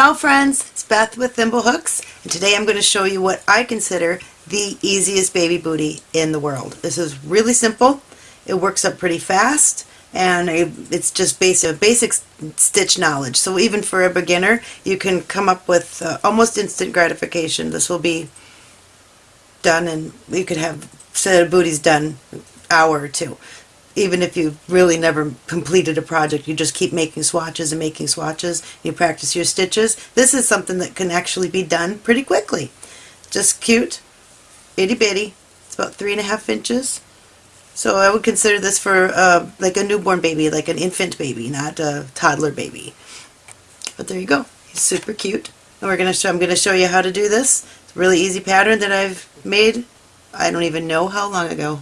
Ciao friends, it's Beth with Thimblehooks and today I'm going to show you what I consider the easiest baby booty in the world. This is really simple, it works up pretty fast and it's just basic, basic stitch knowledge. So even for a beginner you can come up with uh, almost instant gratification. This will be done and you could have set of booties done hour or two even if you've really never completed a project, you just keep making swatches and making swatches, you practice your stitches, this is something that can actually be done pretty quickly. Just cute, itty bitty, it's about three and a half inches. So I would consider this for uh, like a newborn baby, like an infant baby, not a toddler baby. But there you go, he's super cute. And we're gonna show, I'm going to show you how to do this. It's a really easy pattern that I've made, I don't even know how long ago.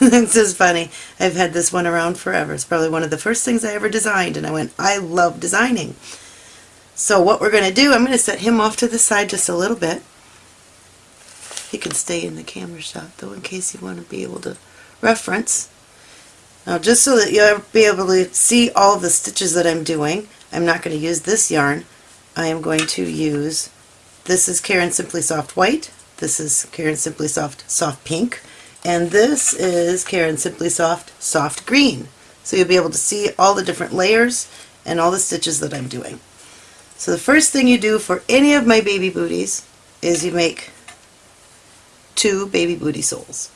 this is funny. I've had this one around forever. It's probably one of the first things I ever designed and I went, I love designing. So what we're going to do, I'm going to set him off to the side just a little bit. He can stay in the camera shot though in case you want to be able to reference. Now just so that you'll be able to see all the stitches that I'm doing, I'm not going to use this yarn. I am going to use, this is Caron Simply Soft White, this is Caron Simply Soft Soft Pink, and this is Caron Simply Soft Soft Green. So you'll be able to see all the different layers and all the stitches that I'm doing. So the first thing you do for any of my baby booties is you make two baby booty soles.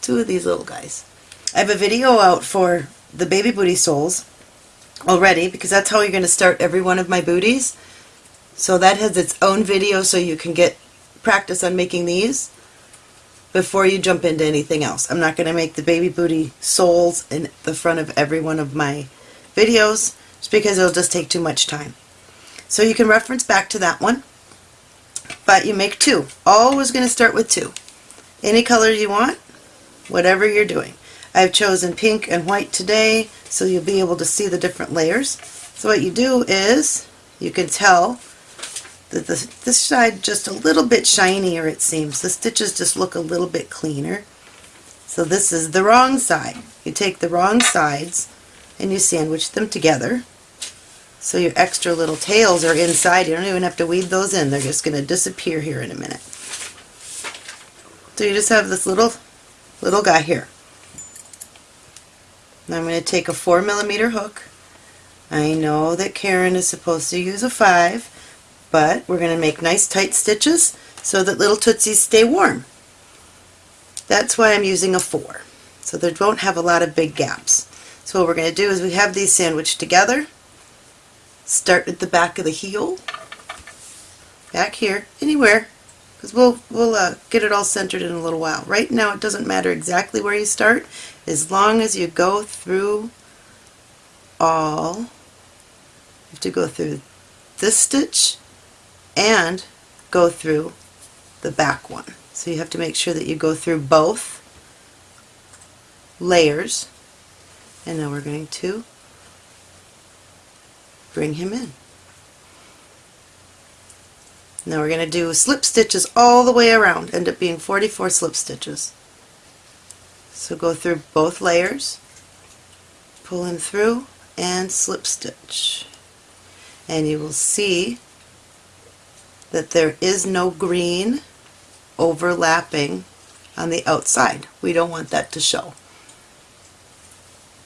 Two of these little guys. I have a video out for the baby booty soles already because that's how you're going to start every one of my booties. So that has its own video so you can get practice on making these before you jump into anything else. I'm not going to make the baby booty soles in the front of every one of my videos just because it'll just take too much time. So you can reference back to that one, but you make two. Always going to start with two. Any color you want, whatever you're doing. I've chosen pink and white today so you'll be able to see the different layers. So what you do is you can tell the, the, this side just a little bit shinier it seems. The stitches just look a little bit cleaner. So this is the wrong side. You take the wrong sides and you sandwich them together. So your extra little tails are inside. You don't even have to weave those in. They're just going to disappear here in a minute. So you just have this little little guy here. Now I'm going to take a 4 millimeter hook. I know that Caron is supposed to use a 5 but we're going to make nice tight stitches so that little tootsies stay warm. That's why I'm using a 4, so they won't have a lot of big gaps. So what we're going to do is we have these sandwiched together, start at the back of the heel, back here, anywhere, because we'll, we'll uh, get it all centered in a little while. Right now it doesn't matter exactly where you start, as long as you go through all, you have to go through this stitch and go through the back one. So you have to make sure that you go through both layers and now we're going to bring him in. Now we're going to do slip stitches all the way around, end up being 44 slip stitches. So go through both layers, pull him through, and slip stitch. And you will see that there is no green overlapping on the outside. We don't want that to show.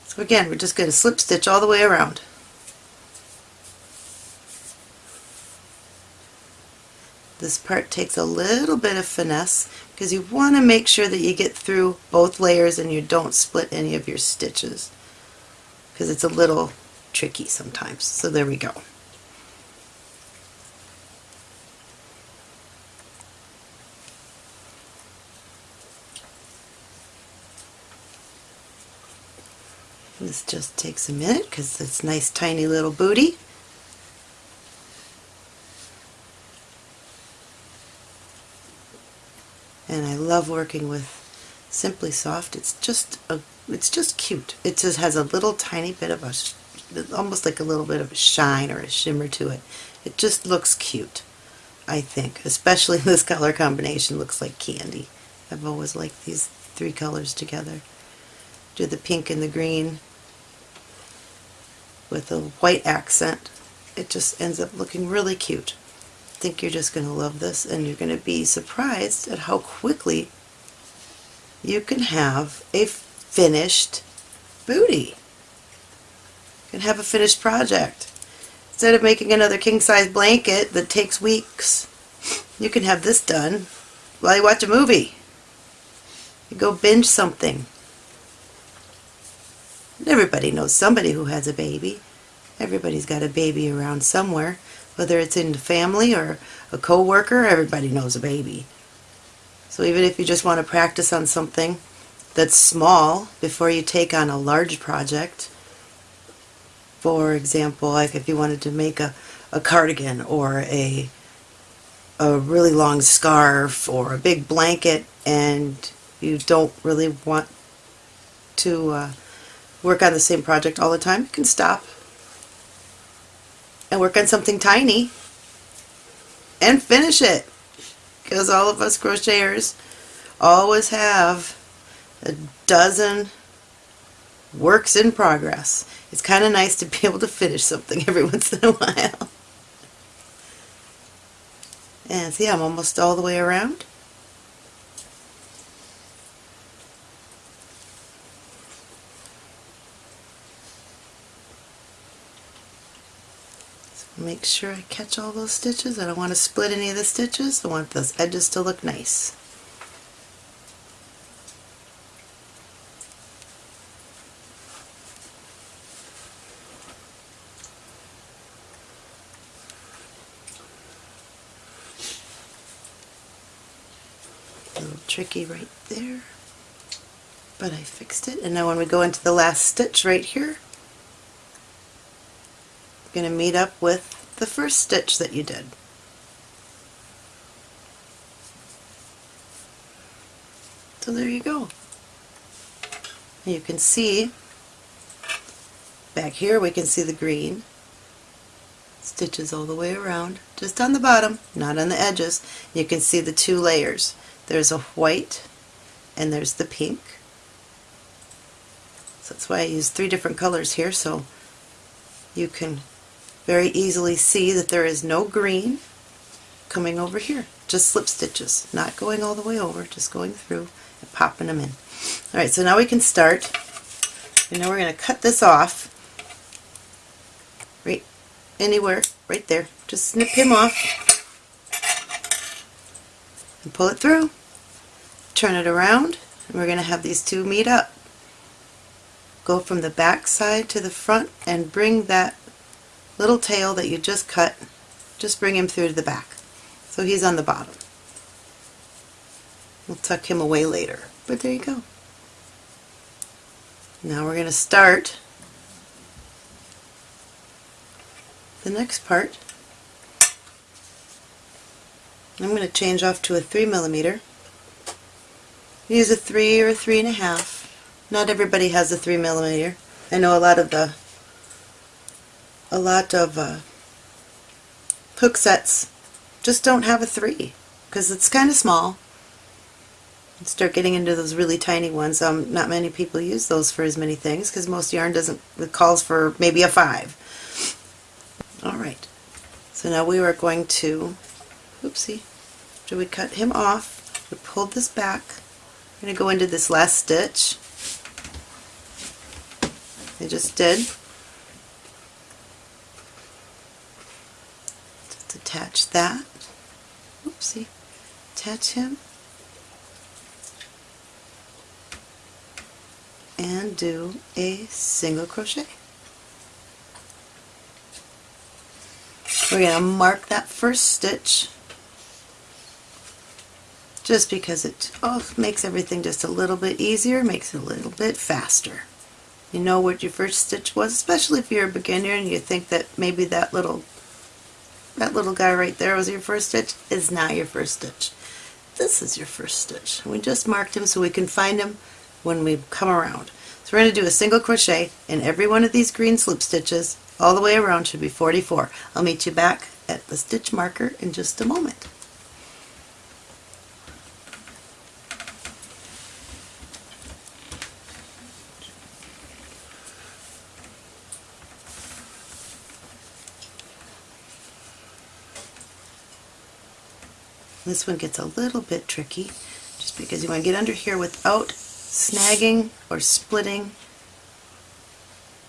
So again, we're just going to slip stitch all the way around. This part takes a little bit of finesse because you want to make sure that you get through both layers and you don't split any of your stitches because it's a little tricky sometimes. So there we go. This just takes a minute because it's nice tiny little booty. And I love working with Simply Soft. It's just a, it's just cute. It just has a little tiny bit of a, almost like a little bit of a shine or a shimmer to it. It just looks cute, I think. Especially this color combination looks like candy. I've always liked these three colors together. Do the pink and the green with a white accent. It just ends up looking really cute. I think you're just going to love this and you're going to be surprised at how quickly you can have a finished booty. You can have a finished project. Instead of making another king-size blanket that takes weeks, you can have this done while you watch a movie. You go binge something. Everybody knows somebody who has a baby. Everybody's got a baby around somewhere. Whether it's in the family or a co-worker, everybody knows a baby. So even if you just want to practice on something that's small before you take on a large project, for example, like if you wanted to make a, a cardigan or a a really long scarf or a big blanket and you don't really want to uh, work on the same project all the time, you can stop and work on something tiny and finish it. Because all of us crocheters always have a dozen works in progress. It's kind of nice to be able to finish something every once in a while. And see, I'm almost all the way around. Make sure I catch all those stitches. I don't want to split any of the stitches. I want those edges to look nice. Tricky right there, but I fixed it. And now when we go into the last stitch right here, going to meet up with the first stitch that you did. So there you go. You can see back here we can see the green stitches all the way around just on the bottom not on the edges you can see the two layers there's a white and there's the pink so that's why I use three different colors here so you can very easily see that there is no green coming over here. Just slip stitches, not going all the way over, just going through and popping them in. Alright, so now we can start. And now we're going to cut this off right anywhere, right there. Just snip him off and pull it through. Turn it around and we're going to have these two meet up. Go from the back side to the front and bring that little tail that you just cut, just bring him through to the back. So he's on the bottom. We'll tuck him away later, but there you go. Now we're going to start the next part. I'm going to change off to a 3 millimeter. Use a 3 or a 3.5. Not everybody has a 3 millimeter. I know a lot of the a lot of uh, hook sets just don't have a 3 because it's kind of small. Start getting into those really tiny ones. Um, not many people use those for as many things because most yarn doesn't it calls for maybe a 5. Alright, so now we are going to, oopsie, after we cut him off, we pulled this back, we're going to go into this last stitch. I just did. Attach that. Oopsie. Attach him. And do a single crochet. We're going to mark that first stitch just because it oh, makes everything just a little bit easier, makes it a little bit faster. You know what your first stitch was, especially if you're a beginner and you think that maybe that little that little guy right there was your first stitch is not your first stitch. This is your first stitch. We just marked him so we can find him when we come around. So we're going to do a single crochet in every one of these green slip stitches all the way around should be 44. I'll meet you back at the stitch marker in just a moment. This one gets a little bit tricky just because you want to get under here without snagging or splitting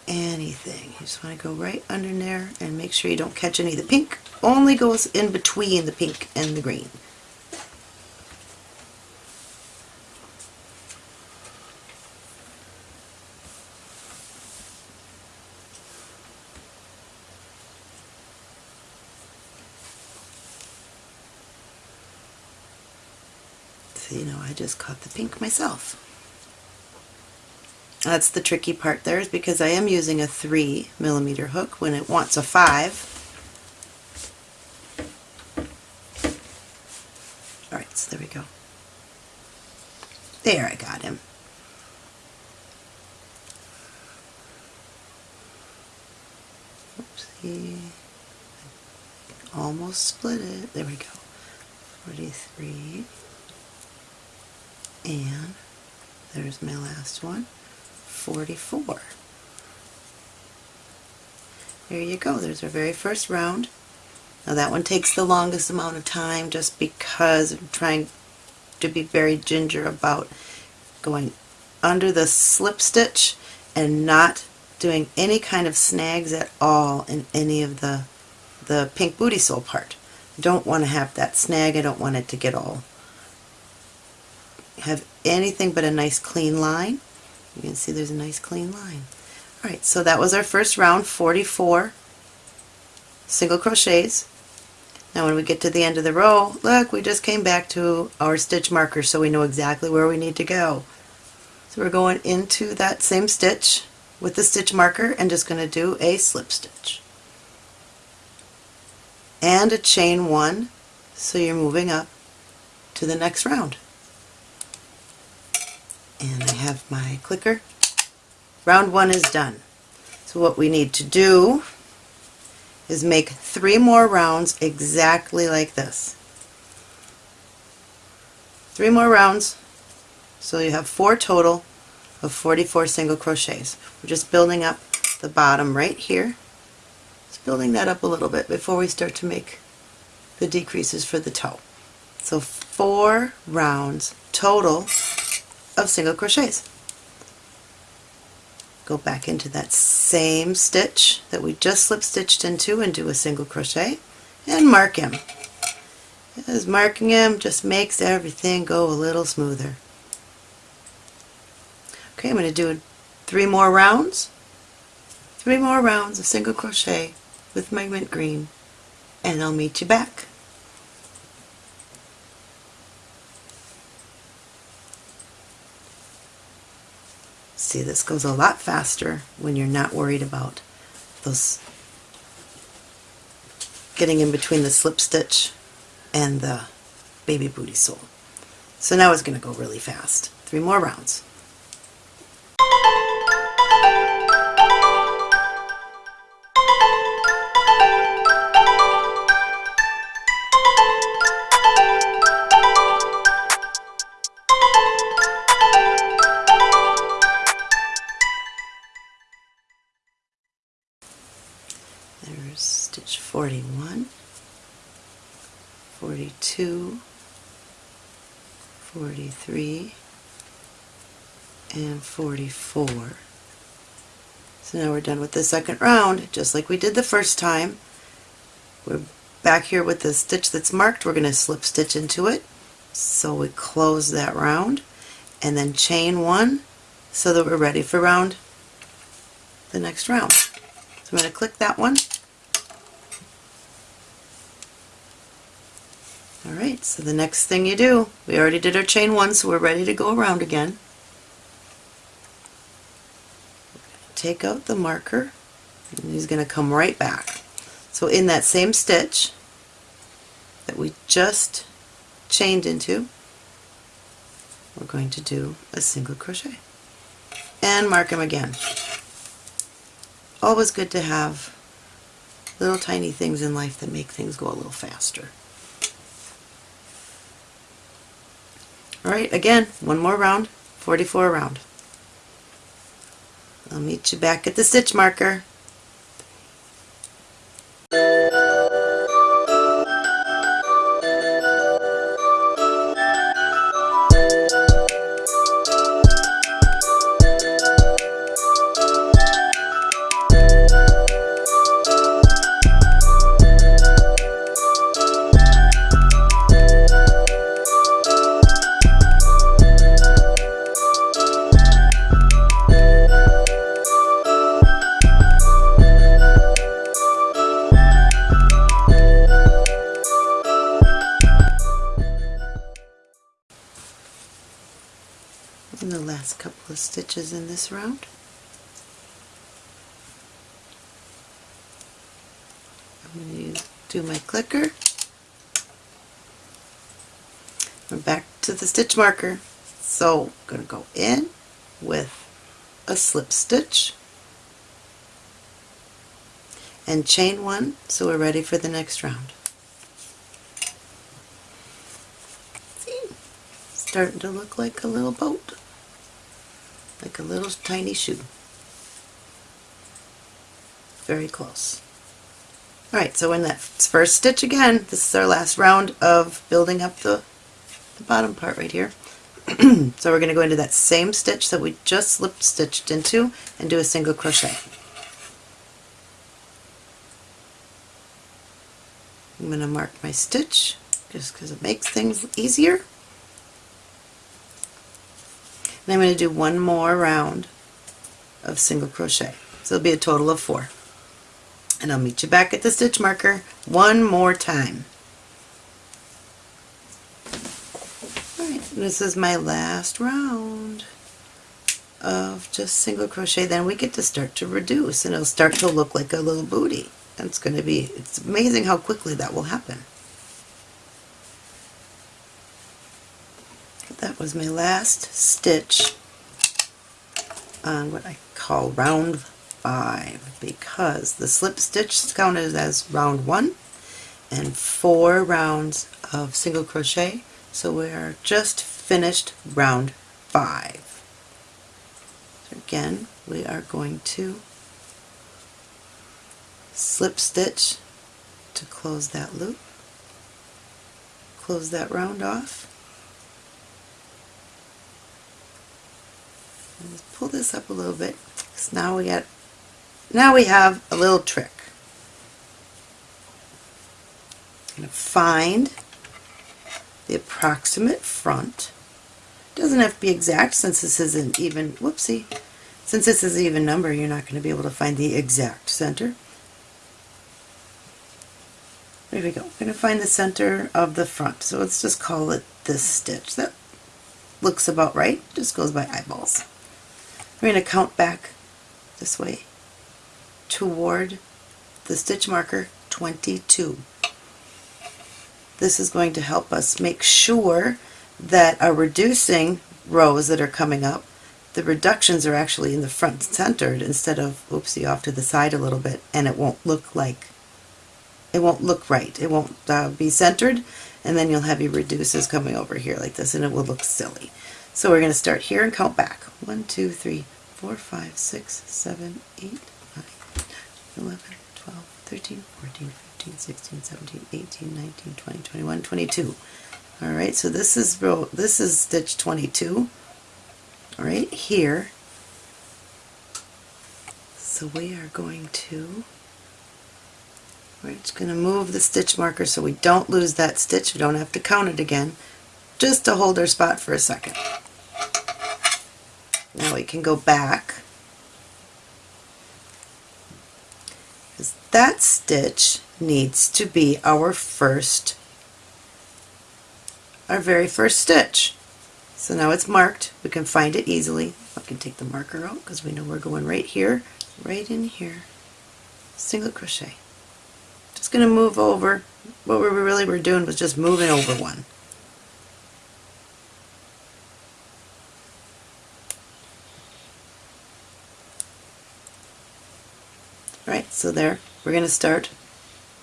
anything. You just want to go right under there and make sure you don't catch any. of The pink only goes in between the pink and the green. So, you know, I just caught the pink myself. That's the tricky part there is because I am using a 3 millimeter hook when it wants a 5. Alright, so there we go. There, I got him. Oopsie. Almost split it. There we go. 43. And there's my last one. 44. There you go, there's our very first round. Now that one takes the longest amount of time just because I'm trying to be very ginger about going under the slip stitch and not doing any kind of snags at all in any of the the pink booty sole part. Don't want to have that snag, I don't want it to get all have anything but a nice clean line. You can see there's a nice clean line. Alright, so that was our first round, 44 single crochets. Now when we get to the end of the row, look, we just came back to our stitch marker so we know exactly where we need to go. So we're going into that same stitch with the stitch marker and just going to do a slip stitch. And a chain one, so you're moving up to the next round and I have my clicker. Round one is done. So what we need to do is make three more rounds exactly like this. Three more rounds, so you have four total of 44 single crochets. We're just building up the bottom right here. Just building that up a little bit before we start to make the decreases for the toe. So four rounds total of single crochets. Go back into that same stitch that we just slip stitched into and do a single crochet and mark him. As marking him just makes everything go a little smoother. Okay, I'm going to do three more rounds. Three more rounds of single crochet with my mint green and I'll meet you back. See, this goes a lot faster when you're not worried about those getting in between the slip stitch and the baby booty sole. So now it's going to go really fast. Three more rounds. 41, 42, 43, and 44. So now we're done with the second round, just like we did the first time. We're back here with the stitch that's marked. We're going to slip stitch into it. So we close that round and then chain one so that we're ready for round the next round. So I'm going to click that one. Alright, so the next thing you do, we already did our chain one, so we're ready to go around again. Take out the marker, and he's going to come right back. So in that same stitch that we just chained into, we're going to do a single crochet. And mark him again always good to have little tiny things in life that make things go a little faster. Alright, again, one more round, 44 round. I'll meet you back at the stitch marker. Stitches in this round. I'm going to do my clicker. I'm back to the stitch marker. So I'm going to go in with a slip stitch and chain one so we're ready for the next round. See? Starting to look like a little boat. Like a little tiny shoe. Very close. Alright, so in that first stitch again, this is our last round of building up the, the bottom part right here. so we're going to go into that same stitch that we just slip stitched into and do a single crochet. I'm going to mark my stitch just because it makes things easier. And I'm going to do one more round of single crochet. So it'll be a total of four. And I'll meet you back at the stitch marker one more time. Alright, this is my last round of just single crochet. Then we get to start to reduce and it'll start to look like a little booty. That's going to be, it's amazing how quickly that will happen. That was my last stitch on what I call round five because the slip stitch is counted as round one and four rounds of single crochet so we are just finished round five. So again we are going to slip stitch to close that loop, close that round off. Let's pull this up a little bit because now we got now we have a little trick. I'm going to find the approximate front. Doesn't have to be exact since this isn't even, whoopsie, since this is an even number you're not going to be able to find the exact center. There we go. I'm going to find the center of the front. So let's just call it this stitch. That looks about right. Just goes by eyeballs. We're going to count back this way toward the stitch marker 22. This is going to help us make sure that our reducing rows that are coming up, the reductions are actually in the front centered instead of, oopsie, off to the side a little bit, and it won't look like it won't look right. It won't uh, be centered and then you'll have your reduces coming over here like this and it will look silly. So we're going to start here and count back. 1, 2, 3, 4, 5, 6, 7, 8, 9, 11, 12, 13, 14, 15, 16, 17, 18, 19, 20, 21, 22. Alright, so this is row, this is stitch 22 right here. So we are going to we're just going to move the stitch marker so we don't lose that stitch. We don't have to count it again, just to hold our spot for a second. Now we can go back. Because That stitch needs to be our first, our very first stitch. So now it's marked. We can find it easily. I can take the marker out because we know we're going right here, right in here. Single crochet just going to move over. What we really were doing was just moving over one. Right, so there, we're going to start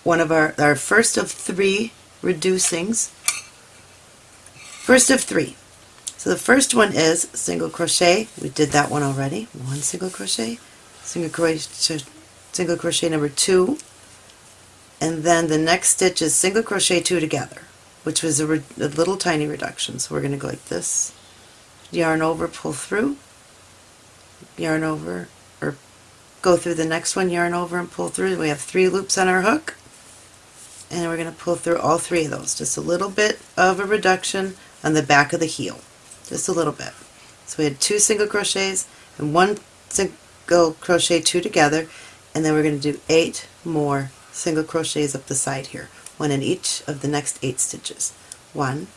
one of our, our first of three reducings. First of three. So the first one is single crochet. We did that one already. One single crochet, single crochet, single crochet number two, and then the next stitch is single crochet two together which was a, a little tiny reduction so we're going to go like this yarn over pull through yarn over go through the next one yarn over and pull through. We have three loops on our hook. And we're going to pull through all three of those. Just a little bit of a reduction on the back of the heel. Just a little bit. So we had two single crochets and one single crochet two together. And then we're going to do eight more single crochets up the side here, one in each of the next eight stitches. One,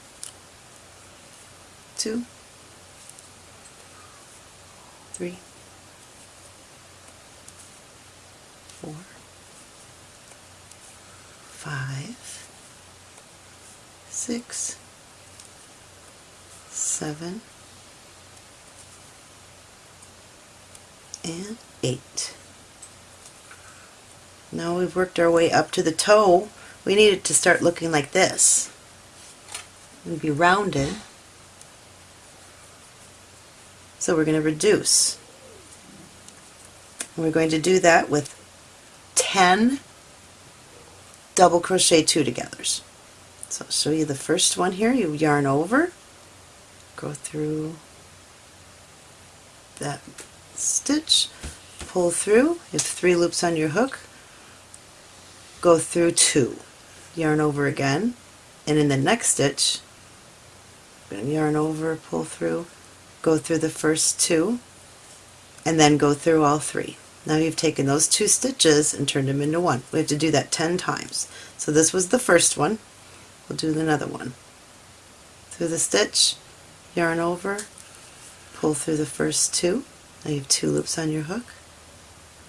two, three, four, five, six, seven, and eight. Now we've worked our way up to the toe, we need it to start looking like this. And be rounded. So we're going to reduce. We're going to do that with 10 double crochet two togethers. So I'll show you the first one here. You yarn over, go through that stitch, pull through, you have three loops on your hook, go through two, yarn over again, and in the next stitch, yarn over, pull through, go through the first two, and then go through all three. Now you've taken those two stitches and turned them into one. We have to do that 10 times. So this was the first one. We'll do another one. Through the stitch, yarn over, pull through the first two. Now you have two loops on your hook.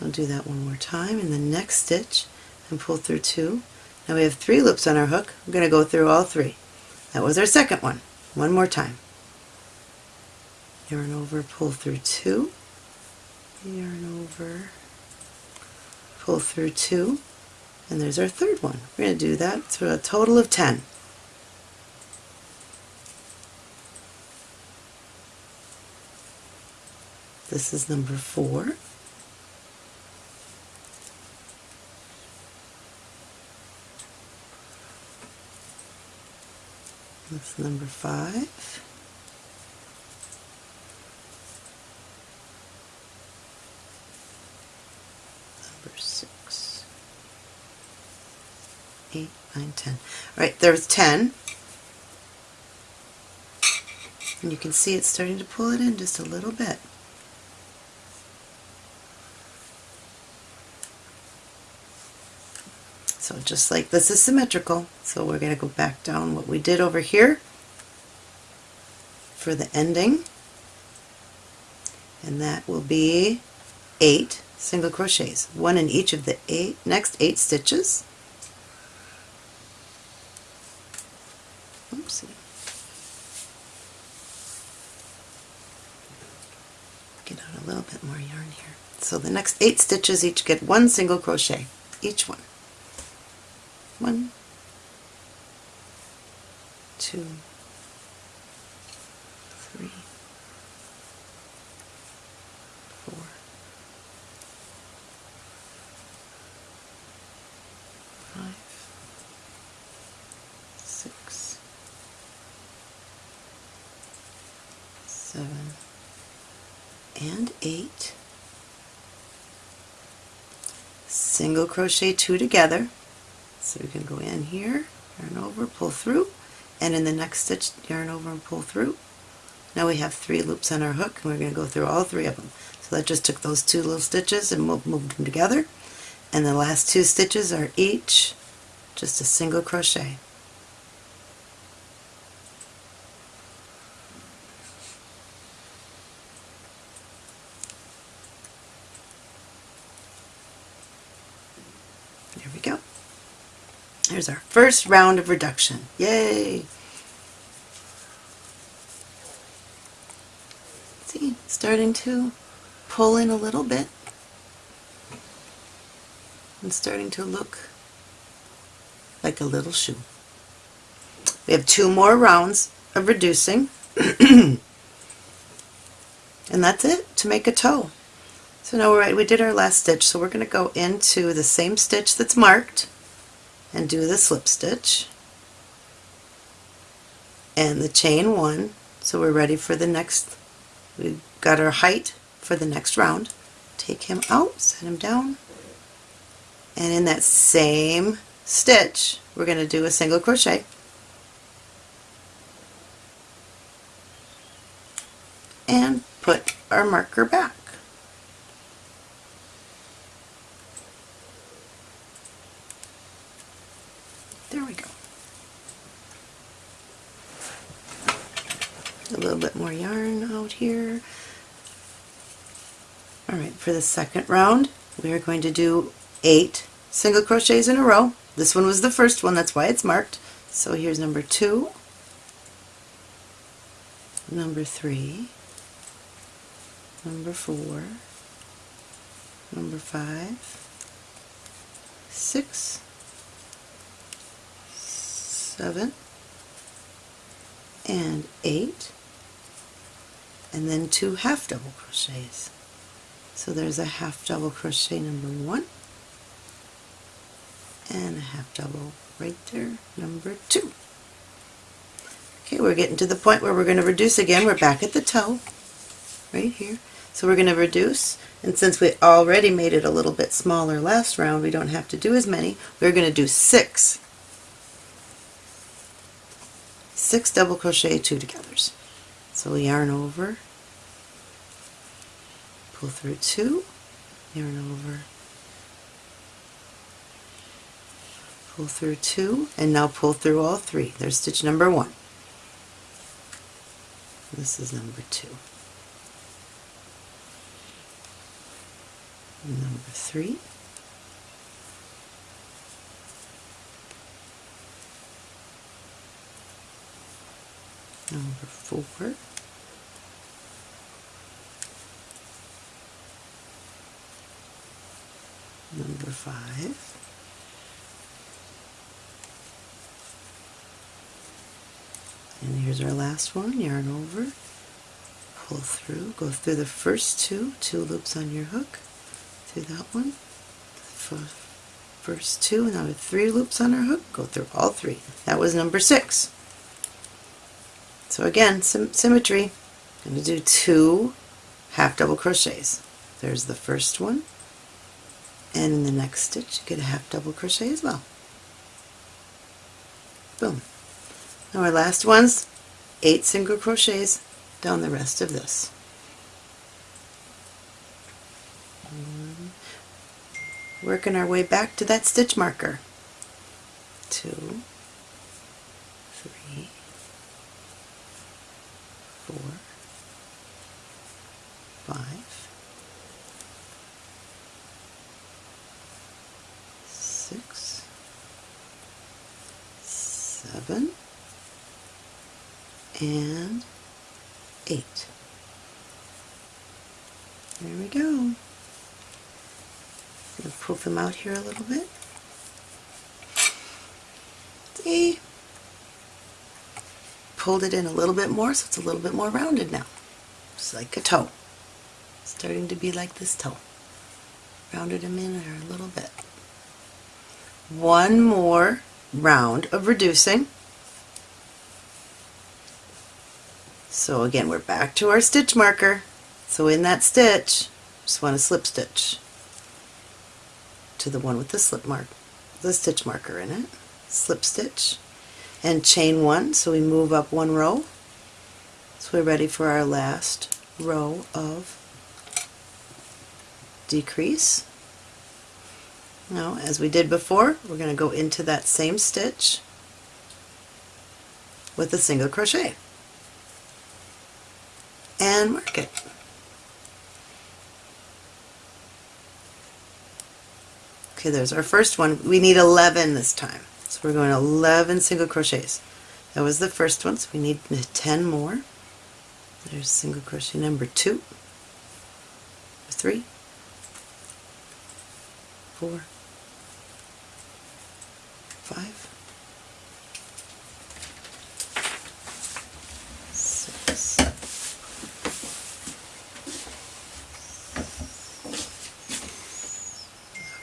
I'll do that one more time in the next stitch and pull through two. Now we have three loops on our hook. We're going to go through all three. That was our second one. One more time. Yarn over, pull through two. Yarn over, pull through two. And there's our third one. We're going to do that through a total of 10. This is number four. That's number five. Number six. Eight, nine, ten. All right, there's ten. And you can see it's starting to pull it in just a little bit. So just like this is symmetrical, so we're going to go back down what we did over here for the ending. And that will be eight single crochets, one in each of the eight next eight stitches. Oopsie. Get out a little bit more yarn here. So the next eight stitches each get one single crochet, each one one, two, three, four, five, six, seven, and eight. Single crochet two together so we can go in here, yarn over, pull through, and in the next stitch yarn over and pull through. Now we have three loops on our hook and we're going to go through all three of them. So that just took those two little stitches and moved them together. And the last two stitches are each just a single crochet. There we go. There's our first round of reduction. Yay! See, starting to pull in a little bit and starting to look like a little shoe. We have two more rounds of reducing and that's it to make a toe. So now we're right, we did our last stitch so we're going to go into the same stitch that's marked and do the slip stitch. And the chain one so we're ready for the next we've got our height for the next round. Take him out set him down. And in that same stitch we're going to do a single crochet. And put our marker back There we go. A little bit more yarn out here. Alright, for the second round we are going to do eight single crochets in a row. This one was the first one, that's why it's marked. So here's number two, number three, number four, number five, six, seven, and eight, and then two half double crochets. So there's a half double crochet number one, and a half double right there, number two. Okay, we're getting to the point where we're going to reduce again. We're back at the toe, right here. So we're going to reduce, and since we already made it a little bit smaller last round, we don't have to do as many. We're going to do six. Six double crochet two togethers. So we yarn over, pull through two, yarn over, pull through two, and now pull through all three. There's stitch number one. This is number two. Number three. Number four. Number five. And here's our last one, yarn over, pull through, go through the first two, two loops on your hook, through that one, first two, now with three loops on our hook, go through all three. That was number six. So again, sim symmetry, I'm going to do two half double crochets. There's the first one, and in the next stitch you get a half double crochet as well. Boom. Now our last one's eight single crochets down the rest of this. Working our way back to that stitch marker. Two, three, four, five, six, seven, and 8. There we go. To proof them out here a little bit. See? Pulled it in a little bit more so it's a little bit more rounded now. Just like a toe. Starting to be like this toe. Rounded them in there a little bit. One more round of reducing. So again, we're back to our stitch marker. So in that stitch, just want to slip stitch to the one with the slip mark, the stitch marker in it. Slip stitch and chain one, so we move up one row. So we're ready for our last row of decrease. Now, as we did before, we're going to go into that same stitch with a single crochet and mark it. Okay, there's our first one. We need 11 this time. So we're going 11 single crochets. That was the first one, so we need 10 more. There's single crochet number two, three, four, five,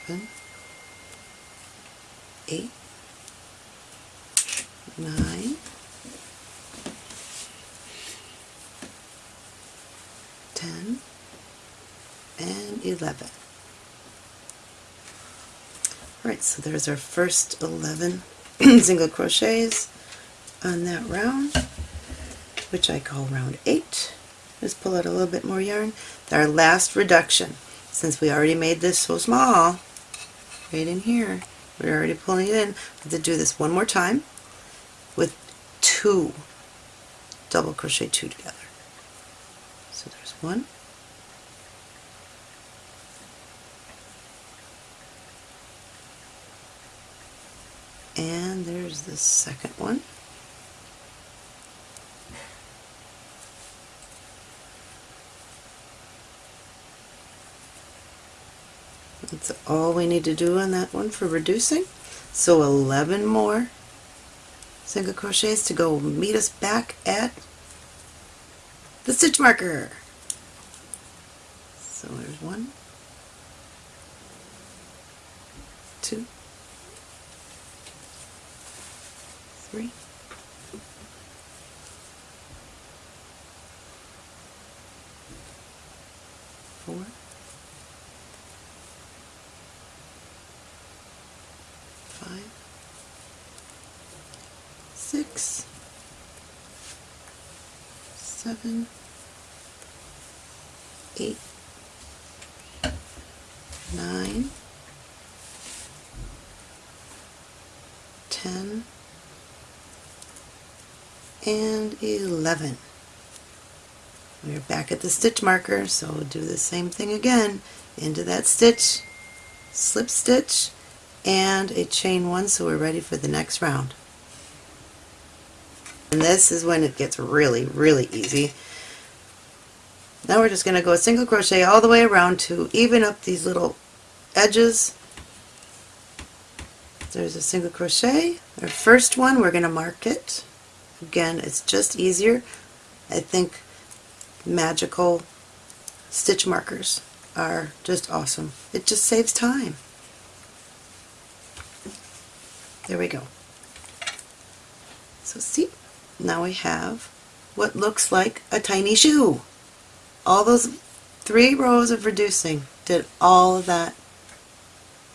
seven, eight, nine, ten, and eleven. Alright, so there's our first 11 single crochets on that round, which I call round 8. Just pull out a little bit more yarn. Our last reduction, since we already made this so small, right in here. We're already pulling it in. I have to do this one more time with two double crochet two together. So there's one, The second one. That's all we need to do on that one for reducing. So 11 more single crochets to go meet us back at the stitch marker. So there's one, two, three, four, five, six, seven, eight, nine, ten, and eleven. We're back at the stitch marker, so we'll do the same thing again. Into that stitch, slip stitch, and a chain one, so we're ready for the next round. And this is when it gets really, really easy. Now we're just going to go a single crochet all the way around to even up these little edges. There's a single crochet. Our first one, we're going to mark it. Again, it's just easier. I think magical stitch markers are just awesome. It just saves time. There we go. So see, now we have what looks like a tiny shoe. All those three rows of reducing did all of that,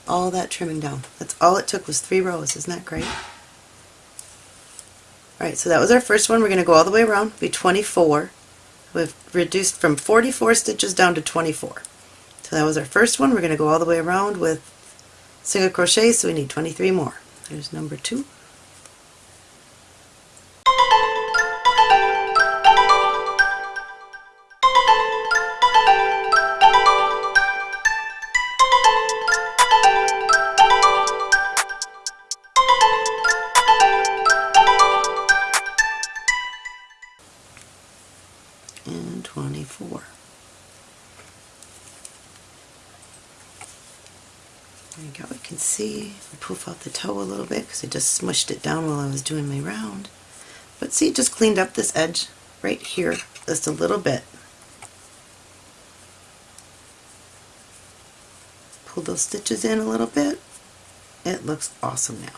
all that trimming down. That's all it took was three rows. Isn't that great? Alright, so that was our first one. We're going to go all the way around, be 24. We've reduced from 44 stitches down to 24. So that was our first one. We're going to go all the way around with single crochet, so we need 23 more. There's number two. There you go, you can see, I poof out the toe a little bit because I just smushed it down while I was doing my round. But see, it just cleaned up this edge right here just a little bit. Pull those stitches in a little bit. It looks awesome now.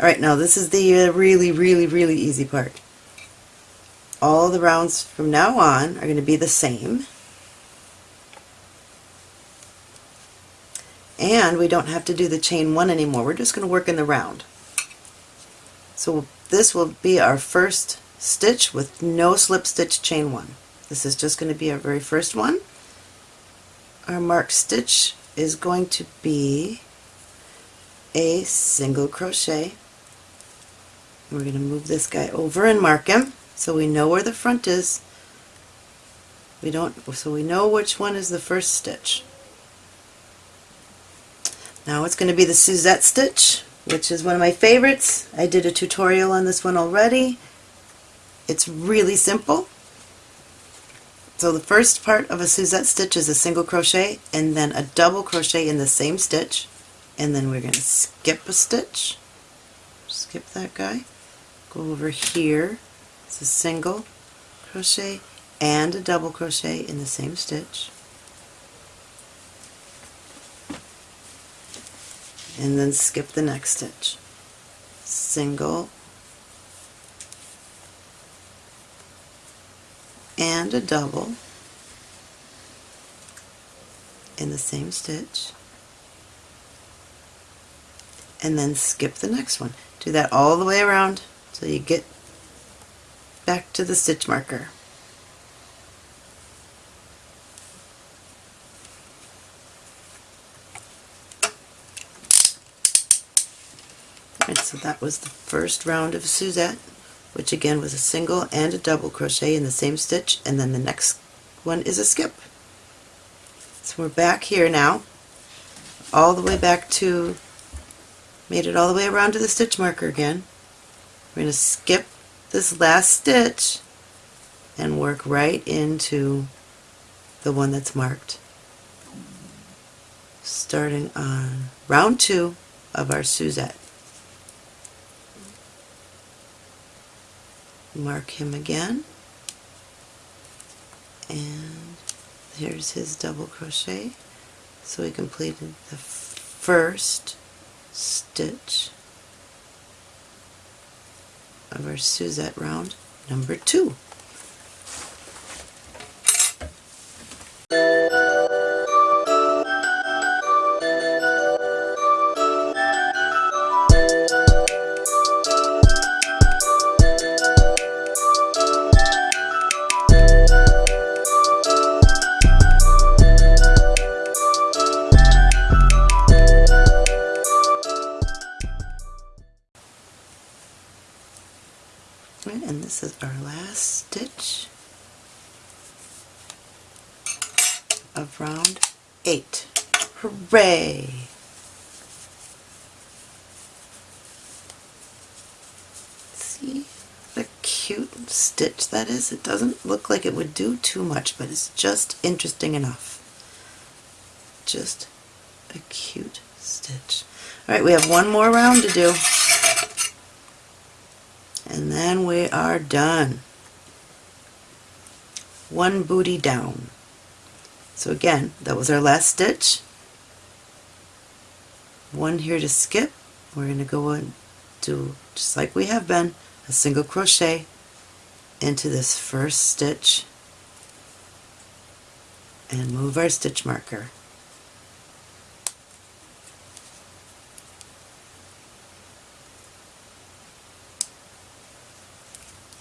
Alright, now this is the uh, really, really, really easy part all the rounds from now on are going to be the same. And we don't have to do the chain one anymore. We're just going to work in the round. So this will be our first stitch with no slip stitch chain one. This is just going to be our very first one. Our marked stitch is going to be a single crochet. We're going to move this guy over and mark him so we know where the front is. We don't, so we know which one is the first stitch. Now it's going to be the Suzette stitch, which is one of my favorites. I did a tutorial on this one already. It's really simple. So the first part of a Suzette stitch is a single crochet and then a double crochet in the same stitch and then we're going to skip a stitch, skip that guy, go over here it's a single crochet and a double crochet in the same stitch and then skip the next stitch single and a double in the same stitch and then skip the next one. Do that all the way around so you get back to the stitch marker. Alright, so that was the first round of Suzette, which again was a single and a double crochet in the same stitch, and then the next one is a skip. So we're back here now, all the way back to, made it all the way around to the stitch marker again. We're going to skip this last stitch and work right into the one that's marked. Starting on round two of our Suzette. Mark him again and here's his double crochet so we completed the first stitch of our Suzette round number two. Do too much, but it's just interesting enough. Just a cute stitch. Alright, we have one more round to do and then we are done. One booty down. So again, that was our last stitch. One here to skip. We're going to go and do, just like we have been, a single crochet into this first stitch and move our stitch marker.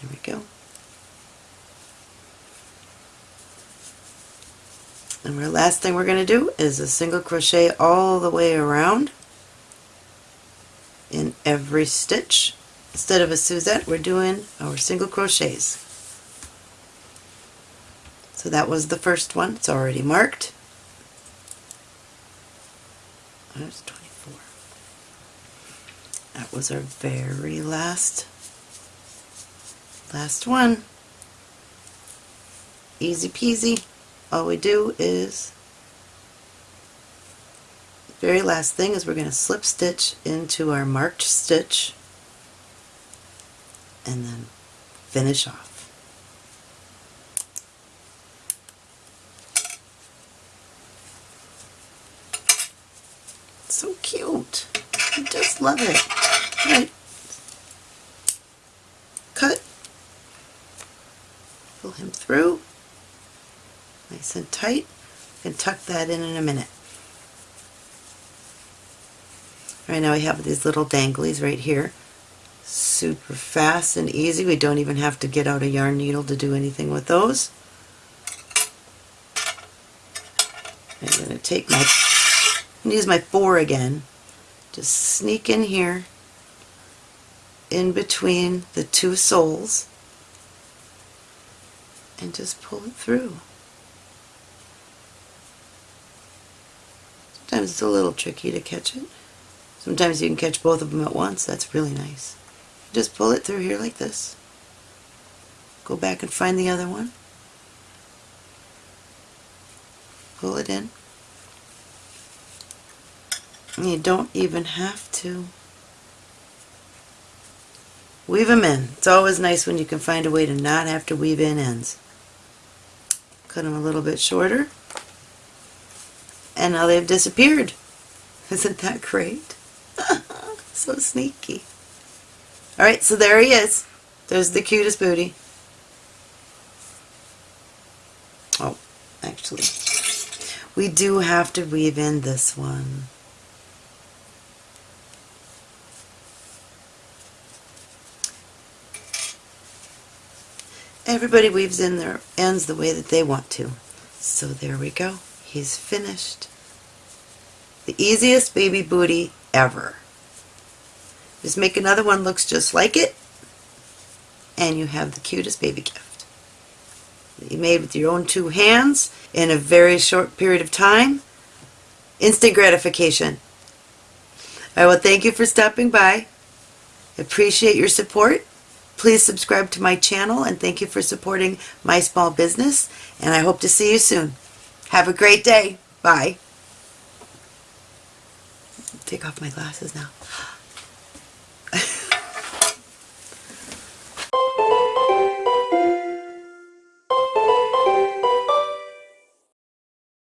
There we go. And our last thing we're going to do is a single crochet all the way around in every stitch. Instead of a Suzette, we're doing our single crochets. So that was the first one. It's already marked. That's 24. That was our very last Last one. Easy peasy. All we do is, The very last thing is we're going to slip stitch into our marked stitch and then finish off. So cute. I just love it. Cut pull him through nice and tight and tuck that in in a minute. Right now we have these little danglies right here. Super fast and easy. We don't even have to get out a yarn needle to do anything with those. I'm going to take my, use my four again. Just sneak in here in between the two soles and just pull it through. Sometimes it's a little tricky to catch it. Sometimes you can catch both of them at once. That's really nice. Just pull it through here like this. Go back and find the other one. Pull it in. You don't even have to weave them in. It's always nice when you can find a way to not have to weave in ends cut them a little bit shorter and now they've disappeared. Isn't that great? so sneaky. Alright, so there he is. There's the cutest booty. Oh, actually, we do have to weave in this one. Everybody weaves in their ends the way that they want to. So there we go. He's finished. The easiest baby booty ever. Just make another one looks just like it and you have the cutest baby gift. That you made with your own two hands in a very short period of time. Instant gratification. I will thank you for stopping by Appreciate your support. Please subscribe to my channel and thank you for supporting my small business. And I hope to see you soon. Have a great day. Bye. Take off my glasses now.